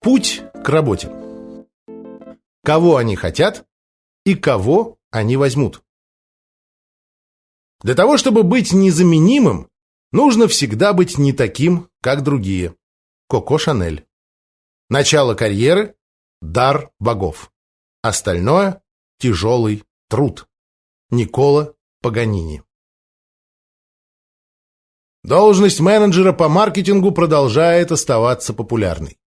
Путь к работе. Кого они хотят и кого они возьмут. Для того, чтобы быть незаменимым, нужно всегда быть не таким, как другие. Коко Шанель. Начало карьеры – дар богов. Остальное – тяжелый труд. Никола Паганини. Должность менеджера по маркетингу продолжает оставаться популярной.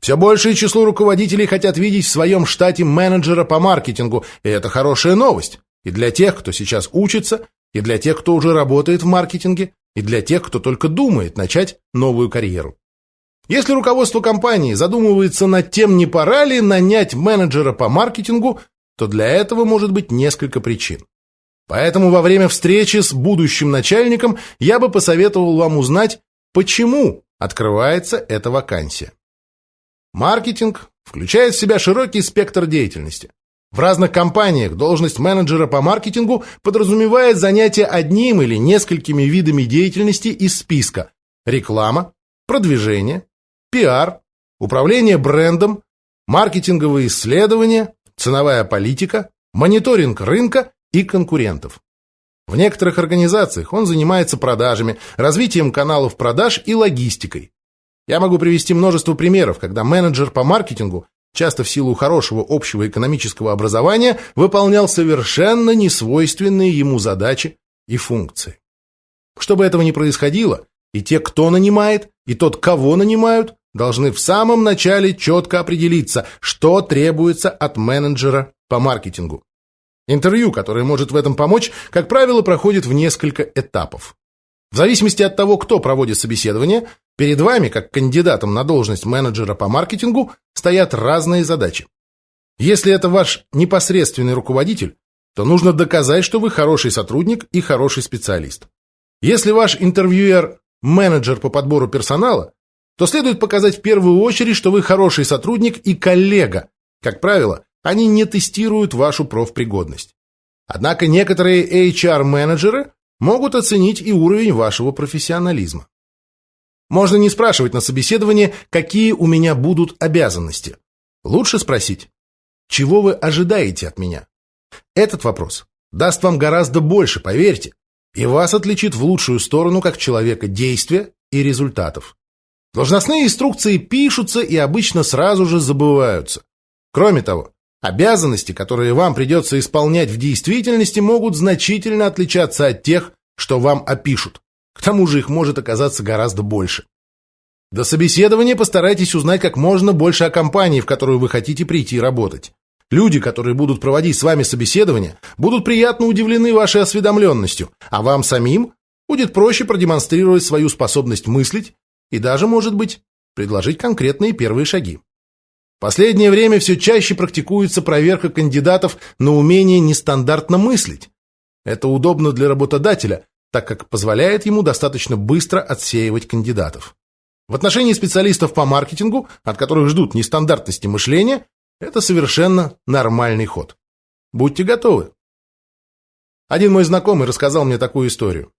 Все большее число руководителей хотят видеть в своем штате менеджера по маркетингу, и это хорошая новость. И для тех, кто сейчас учится, и для тех, кто уже работает в маркетинге, и для тех, кто только думает начать новую карьеру. Если руководство компании задумывается над тем, не пора ли нанять менеджера по маркетингу, то для этого может быть несколько причин. Поэтому во время встречи с будущим начальником я бы посоветовал вам узнать, почему открывается эта вакансия. Маркетинг включает в себя широкий спектр деятельности. В разных компаниях должность менеджера по маркетингу подразумевает занятие одним или несколькими видами деятельности из списка реклама, продвижение, пиар, управление брендом, маркетинговые исследования, ценовая политика, мониторинг рынка и конкурентов. В некоторых организациях он занимается продажами, развитием каналов продаж и логистикой. Я могу привести множество примеров, когда менеджер по маркетингу, часто в силу хорошего общего экономического образования, выполнял совершенно несвойственные ему задачи и функции. Чтобы этого не происходило, и те, кто нанимает, и тот, кого нанимают, должны в самом начале четко определиться, что требуется от менеджера по маркетингу. Интервью, которое может в этом помочь, как правило, проходит в несколько этапов. В зависимости от того, кто проводит собеседование, перед вами, как кандидатом на должность менеджера по маркетингу, стоят разные задачи. Если это ваш непосредственный руководитель, то нужно доказать, что вы хороший сотрудник и хороший специалист. Если ваш интервьюер – менеджер по подбору персонала, то следует показать в первую очередь, что вы хороший сотрудник и коллега. Как правило, они не тестируют вашу профпригодность. Однако некоторые HR-менеджеры могут оценить и уровень вашего профессионализма. Можно не спрашивать на собеседовании, какие у меня будут обязанности. Лучше спросить, чего вы ожидаете от меня? Этот вопрос даст вам гораздо больше, поверьте, и вас отличит в лучшую сторону как человека действия и результатов. Должностные инструкции пишутся и обычно сразу же забываются. Кроме того, Обязанности, которые вам придется исполнять в действительности, могут значительно отличаться от тех, что вам опишут. К тому же их может оказаться гораздо больше. До собеседования постарайтесь узнать как можно больше о компании, в которую вы хотите прийти работать. Люди, которые будут проводить с вами собеседование, будут приятно удивлены вашей осведомленностью, а вам самим будет проще продемонстрировать свою способность мыслить и даже, может быть, предложить конкретные первые шаги. Последнее время все чаще практикуется проверка кандидатов на умение нестандартно мыслить. Это удобно для работодателя, так как позволяет ему достаточно быстро отсеивать кандидатов. В отношении специалистов по маркетингу, от которых ждут нестандартности мышления, это совершенно нормальный ход. Будьте готовы. Один мой знакомый рассказал мне такую историю.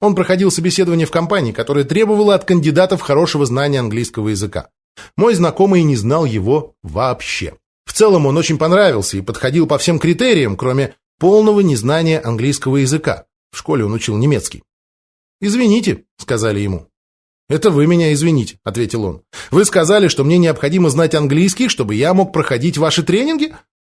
Он проходил собеседование в компании, которая требовала от кандидатов хорошего знания английского языка. Мой знакомый не знал его вообще. В целом он очень понравился и подходил по всем критериям, кроме полного незнания английского языка. В школе он учил немецкий. «Извините», — сказали ему. «Это вы меня извините», — ответил он. «Вы сказали, что мне необходимо знать английский, чтобы я мог проходить ваши тренинги?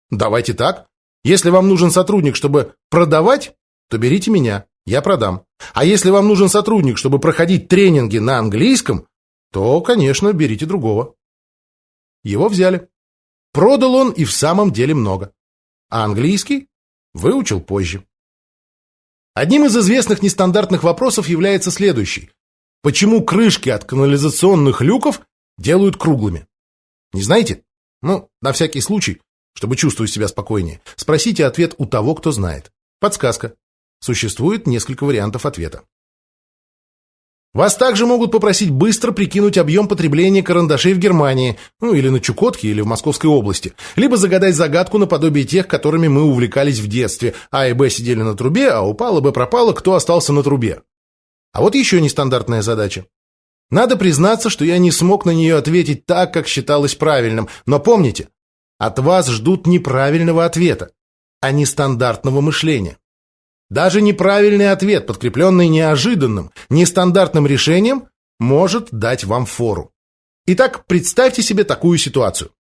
Давайте так. Если вам нужен сотрудник, чтобы продавать, то берите меня, я продам. А если вам нужен сотрудник, чтобы проходить тренинги на английском, то, конечно, берите другого. Его взяли. Продал он и в самом деле много. А английский выучил позже. Одним из известных нестандартных вопросов является следующий. Почему крышки от канализационных люков делают круглыми? Не знаете? Ну, на всякий случай, чтобы чувствовать себя спокойнее, спросите ответ у того, кто знает. Подсказка. Существует несколько вариантов ответа. Вас также могут попросить быстро прикинуть объем потребления карандашей в Германии, ну или на Чукотке, или в Московской области, либо загадать загадку наподобие тех, которыми мы увлекались в детстве. А и Б сидели на трубе, а упало Б пропало, кто остался на трубе. А вот еще нестандартная задача. Надо признаться, что я не смог на нее ответить так, как считалось правильным, но помните, от вас ждут неправильного ответа, а не стандартного мышления. Даже неправильный ответ, подкрепленный неожиданным, нестандартным решением, может дать вам фору. Итак, представьте себе такую ситуацию.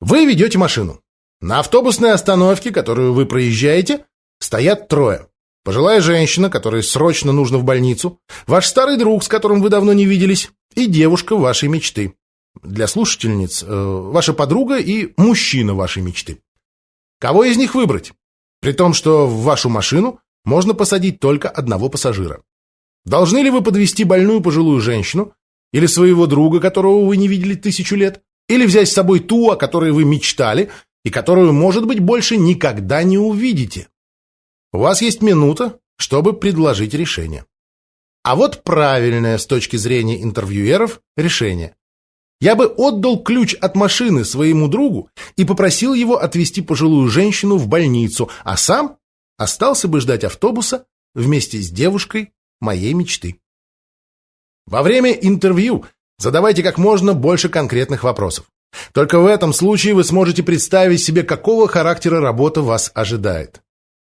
Вы ведете машину. На автобусной остановке, которую вы проезжаете, стоят трое. Пожилая женщина, которой срочно нужно в больницу, ваш старый друг, с которым вы давно не виделись, и девушка вашей мечты. Для слушательниц э, ваша подруга и мужчина вашей мечты. Кого из них выбрать? При том, что в вашу машину можно посадить только одного пассажира. Должны ли вы подвести больную пожилую женщину или своего друга, которого вы не видели тысячу лет, или взять с собой ту, о которой вы мечтали и которую, может быть, больше никогда не увидите? У вас есть минута, чтобы предложить решение. А вот правильное с точки зрения интервьюеров решение. Я бы отдал ключ от машины своему другу и попросил его отвезти пожилую женщину в больницу, а сам остался бы ждать автобуса вместе с девушкой моей мечты. Во время интервью задавайте как можно больше конкретных вопросов. Только в этом случае вы сможете представить себе, какого характера работа вас ожидает.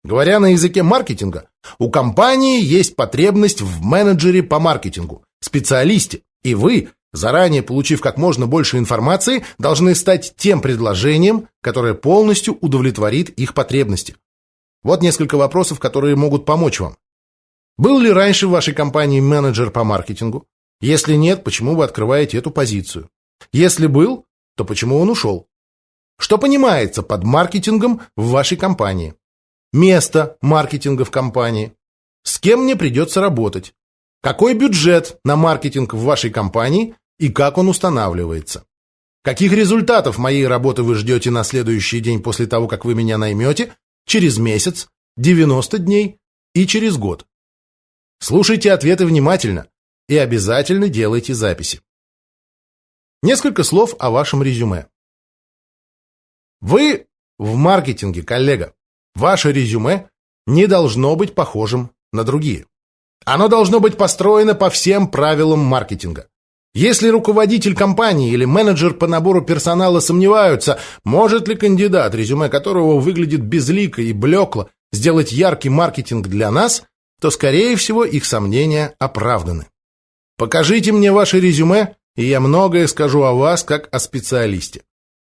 Говоря на языке маркетинга, у компании есть потребность в менеджере по маркетингу, специалисте, и вы, заранее получив как можно больше информации, должны стать тем предложением, которое полностью удовлетворит их потребности. Вот несколько вопросов, которые могут помочь вам. Был ли раньше в вашей компании менеджер по маркетингу? Если нет, почему вы открываете эту позицию? Если был, то почему он ушел? Что понимается под маркетингом в вашей компании? место маркетинга в компании, с кем мне придется работать, какой бюджет на маркетинг в вашей компании и как он устанавливается. Каких результатов моей работы вы ждете на следующий день после того, как вы меня наймете, через месяц, 90 дней и через год? Слушайте ответы внимательно и обязательно делайте записи. Несколько слов о вашем резюме. Вы в маркетинге, коллега. Ваше резюме не должно быть похожим на другие. Оно должно быть построено по всем правилам маркетинга. Если руководитель компании или менеджер по набору персонала сомневаются, может ли кандидат, резюме которого выглядит безлико и блекло, сделать яркий маркетинг для нас, то, скорее всего, их сомнения оправданы. Покажите мне ваше резюме, и я многое скажу о вас как о специалисте.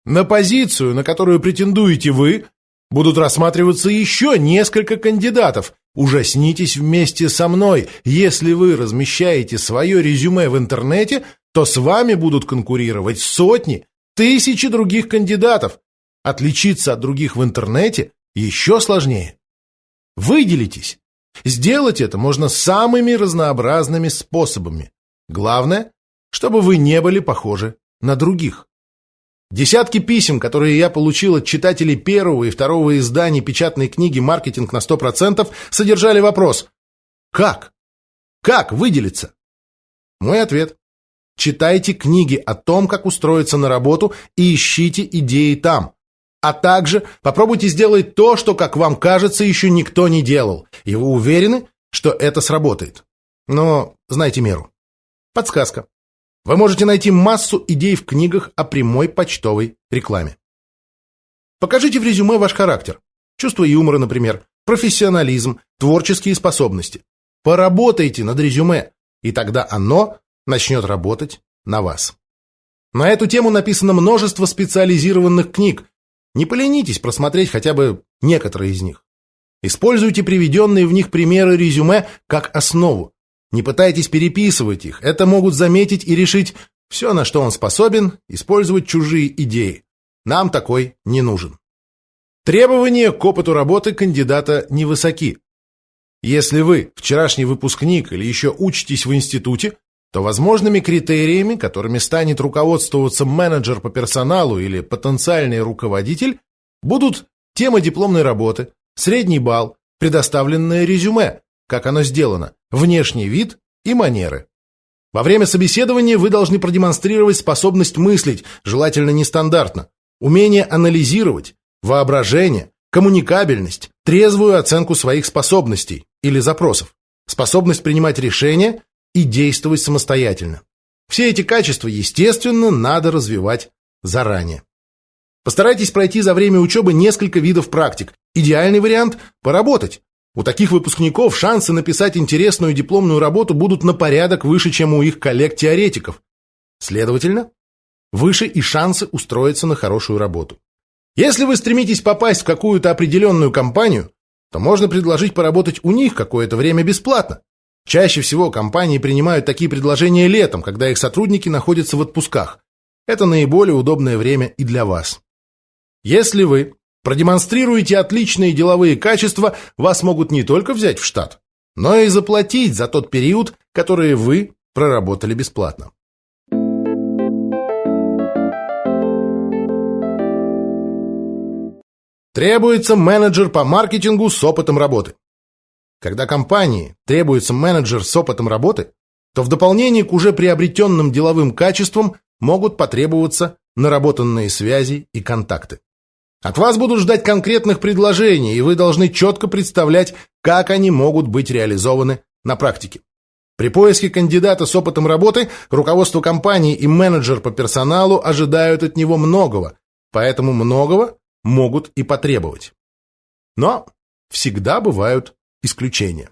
На позицию, на которую претендуете вы, Будут рассматриваться еще несколько кандидатов. Ужаснитесь вместе со мной. Если вы размещаете свое резюме в интернете, то с вами будут конкурировать сотни, тысячи других кандидатов. Отличиться от других в интернете еще сложнее. Выделитесь. Сделать это можно самыми разнообразными способами. Главное, чтобы вы не были похожи на других. Десятки писем, которые я получил от читателей первого и второго изданий печатной книги «Маркетинг на 100%», содержали вопрос «Как? Как выделиться?» Мой ответ – читайте книги о том, как устроиться на работу и ищите идеи там. А также попробуйте сделать то, что, как вам кажется, еще никто не делал, и вы уверены, что это сработает. Но знайте меру. Подсказка. Вы можете найти массу идей в книгах о прямой почтовой рекламе. Покажите в резюме ваш характер. Чувство юмора, например, профессионализм, творческие способности. Поработайте над резюме, и тогда оно начнет работать на вас. На эту тему написано множество специализированных книг. Не поленитесь просмотреть хотя бы некоторые из них. Используйте приведенные в них примеры резюме как основу. Не пытайтесь переписывать их, это могут заметить и решить все, на что он способен, использовать чужие идеи. Нам такой не нужен. Требования к опыту работы кандидата невысоки. Если вы вчерашний выпускник или еще учитесь в институте, то возможными критериями, которыми станет руководствоваться менеджер по персоналу или потенциальный руководитель, будут тема дипломной работы, средний балл, предоставленное резюме, как оно сделано, внешний вид и манеры. Во время собеседования вы должны продемонстрировать способность мыслить, желательно нестандартно, умение анализировать, воображение, коммуникабельность, трезвую оценку своих способностей или запросов, способность принимать решения и действовать самостоятельно. Все эти качества, естественно, надо развивать заранее. Постарайтесь пройти за время учебы несколько видов практик. Идеальный вариант – поработать. У таких выпускников шансы написать интересную дипломную работу будут на порядок выше, чем у их коллег-теоретиков. Следовательно, выше и шансы устроиться на хорошую работу. Если вы стремитесь попасть в какую-то определенную компанию, то можно предложить поработать у них какое-то время бесплатно. Чаще всего компании принимают такие предложения летом, когда их сотрудники находятся в отпусках. Это наиболее удобное время и для вас. Если вы продемонстрируете отличные деловые качества, вас могут не только взять в штат, но и заплатить за тот период, который вы проработали бесплатно. Требуется менеджер по маркетингу с опытом работы. Когда компании требуется менеджер с опытом работы, то в дополнение к уже приобретенным деловым качествам могут потребоваться наработанные связи и контакты. От вас будут ждать конкретных предложений, и вы должны четко представлять, как они могут быть реализованы на практике. При поиске кандидата с опытом работы руководство компании и менеджер по персоналу ожидают от него многого, поэтому многого могут и потребовать. Но всегда бывают исключения.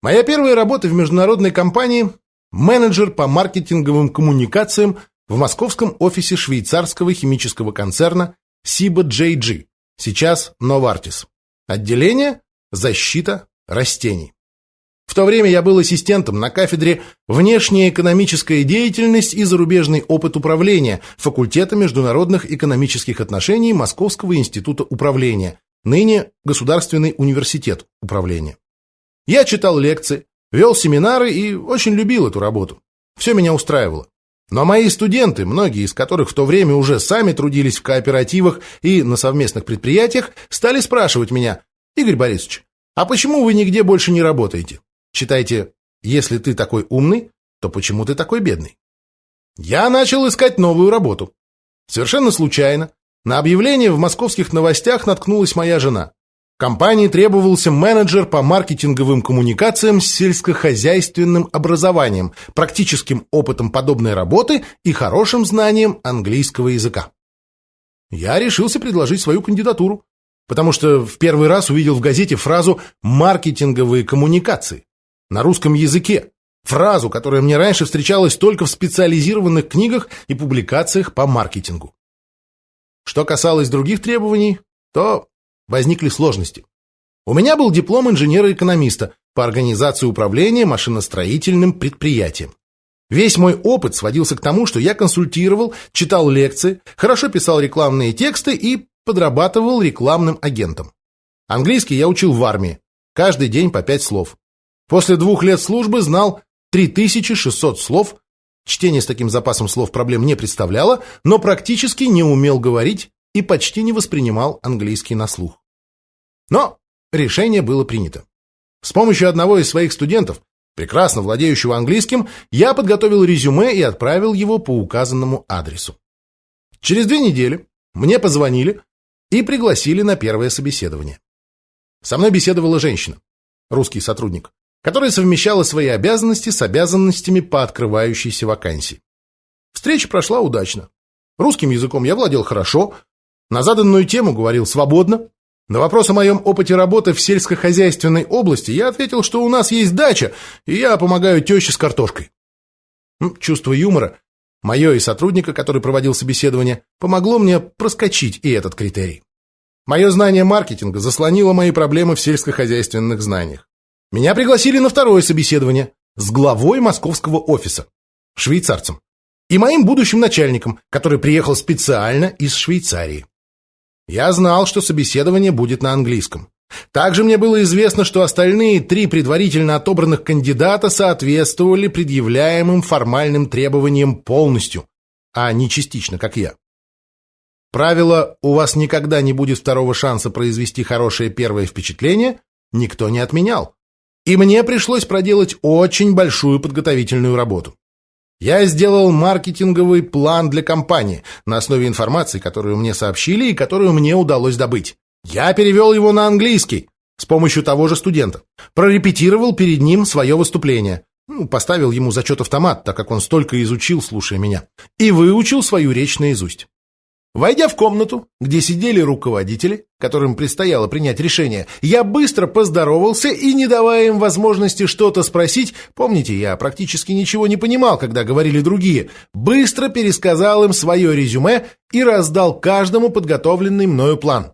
Моя первая работа в международной компании – менеджер по маркетинговым коммуникациям в московском офисе швейцарского химического концерна Сиба JG, сейчас Novartis. Отделение «Защита растений». В то время я был ассистентом на кафедре «Внешняя экономическая деятельность и зарубежный опыт управления» факультета международных экономических отношений Московского института управления, ныне Государственный университет управления. Я читал лекции, вел семинары и очень любил эту работу. Все меня устраивало. Но мои студенты, многие из которых в то время уже сами трудились в кооперативах и на совместных предприятиях, стали спрашивать меня, «Игорь Борисович, а почему вы нигде больше не работаете? Читайте, если ты такой умный, то почему ты такой бедный?» Я начал искать новую работу. Совершенно случайно. На объявление в московских новостях наткнулась моя жена. Компании требовался менеджер по маркетинговым коммуникациям с сельскохозяйственным образованием, практическим опытом подобной работы и хорошим знанием английского языка. Я решился предложить свою кандидатуру, потому что в первый раз увидел в газете фразу «маркетинговые коммуникации» на русском языке, фразу, которая мне раньше встречалась только в специализированных книгах и публикациях по маркетингу. Что касалось других требований, то возникли сложности. У меня был диплом инженера-экономиста по организации управления машиностроительным предприятием. Весь мой опыт сводился к тому, что я консультировал, читал лекции, хорошо писал рекламные тексты и подрабатывал рекламным агентом. Английский я учил в армии, каждый день по пять слов. После двух лет службы знал 3600 слов, чтение с таким запасом слов проблем не представляло, но практически не умел говорить и почти не воспринимал английский на слух. Но решение было принято. С помощью одного из своих студентов, прекрасно владеющего английским, я подготовил резюме и отправил его по указанному адресу. Через две недели мне позвонили и пригласили на первое собеседование. Со мной беседовала женщина, русский сотрудник, которая совмещала свои обязанности с обязанностями по открывающейся вакансии. Встреча прошла удачно. Русским языком я владел хорошо, на заданную тему говорил свободно. На вопрос о моем опыте работы в сельскохозяйственной области я ответил, что у нас есть дача, и я помогаю теще с картошкой. Чувство юмора, мое и сотрудника, который проводил собеседование, помогло мне проскочить и этот критерий. Мое знание маркетинга заслонило мои проблемы в сельскохозяйственных знаниях. Меня пригласили на второе собеседование с главой московского офиса, швейцарцем, и моим будущим начальником, который приехал специально из Швейцарии. Я знал, что собеседование будет на английском. Также мне было известно, что остальные три предварительно отобранных кандидата соответствовали предъявляемым формальным требованиям полностью, а не частично, как я. Правило «у вас никогда не будет второго шанса произвести хорошее первое впечатление» никто не отменял. И мне пришлось проделать очень большую подготовительную работу. Я сделал маркетинговый план для компании на основе информации, которую мне сообщили и которую мне удалось добыть. Я перевел его на английский с помощью того же студента. Прорепетировал перед ним свое выступление. Ну, поставил ему зачет автомат, так как он столько изучил, слушая меня, и выучил свою речь наизусть. Войдя в комнату, где сидели руководители, которым предстояло принять решение, я быстро поздоровался и, не давая им возможности что-то спросить, помните, я практически ничего не понимал, когда говорили другие, быстро пересказал им свое резюме и раздал каждому подготовленный мною план.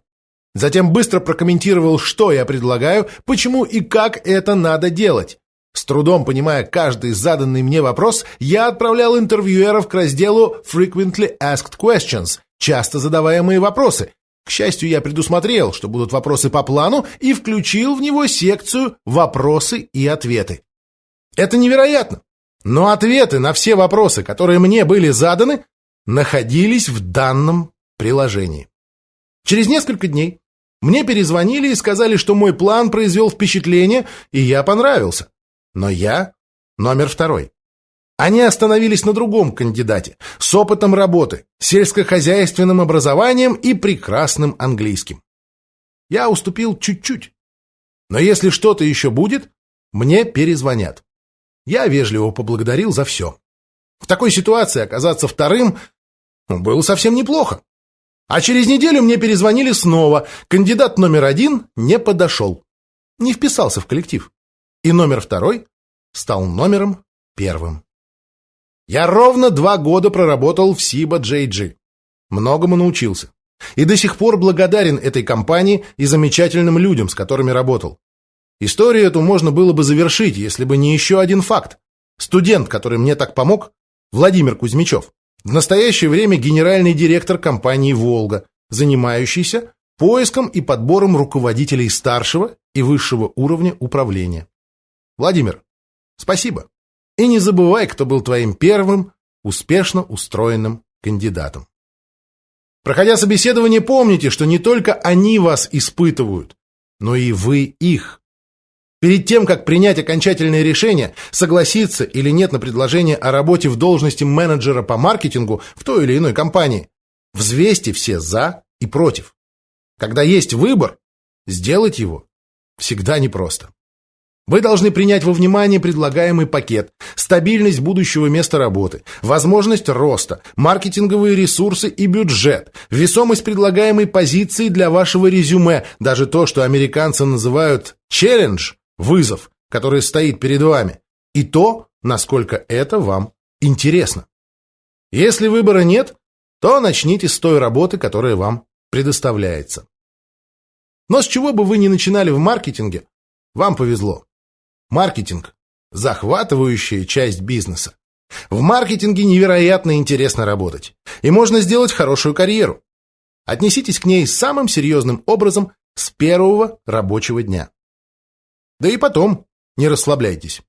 Затем быстро прокомментировал, что я предлагаю, почему и как это надо делать. С трудом понимая каждый заданный мне вопрос, я отправлял интервьюеров к разделу «Frequently Asked Questions», часто задаваемые вопросы. К счастью, я предусмотрел, что будут вопросы по плану, и включил в него секцию «Вопросы и ответы». Это невероятно! Но ответы на все вопросы, которые мне были заданы, находились в данном приложении. Через несколько дней мне перезвонили и сказали, что мой план произвел впечатление, и я понравился. Но я номер второй. Они остановились на другом кандидате с опытом работы, сельскохозяйственным образованием и прекрасным английским. Я уступил чуть-чуть. Но если что-то еще будет, мне перезвонят. Я вежливо поблагодарил за все. В такой ситуации оказаться вторым было совсем неплохо. А через неделю мне перезвонили снова. Кандидат номер один не подошел. Не вписался в коллектив. И номер второй стал номером первым. Я ровно два года проработал в Сиба JG. Многому научился. И до сих пор благодарен этой компании и замечательным людям, с которыми работал. Историю эту можно было бы завершить, если бы не еще один факт. Студент, который мне так помог, Владимир Кузьмичев, в настоящее время генеральный директор компании «Волга», занимающийся поиском и подбором руководителей старшего и высшего уровня управления. Владимир, спасибо. И не забывай, кто был твоим первым успешно устроенным кандидатом. Проходя собеседование, помните, что не только они вас испытывают, но и вы их. Перед тем, как принять окончательное решение, согласиться или нет на предложение о работе в должности менеджера по маркетингу в той или иной компании, взвесьте все «за» и «против». Когда есть выбор, сделать его всегда непросто. Вы должны принять во внимание предлагаемый пакет, стабильность будущего места работы, возможность роста, маркетинговые ресурсы и бюджет, весомость предлагаемой позиции для вашего резюме, даже то, что американцы называют «челлендж» – вызов, который стоит перед вами, и то, насколько это вам интересно. Если выбора нет, то начните с той работы, которая вам предоставляется. Но с чего бы вы ни начинали в маркетинге, вам повезло. Маркетинг – захватывающая часть бизнеса. В маркетинге невероятно интересно работать, и можно сделать хорошую карьеру. Отнеситесь к ней самым серьезным образом с первого рабочего дня. Да и потом не расслабляйтесь.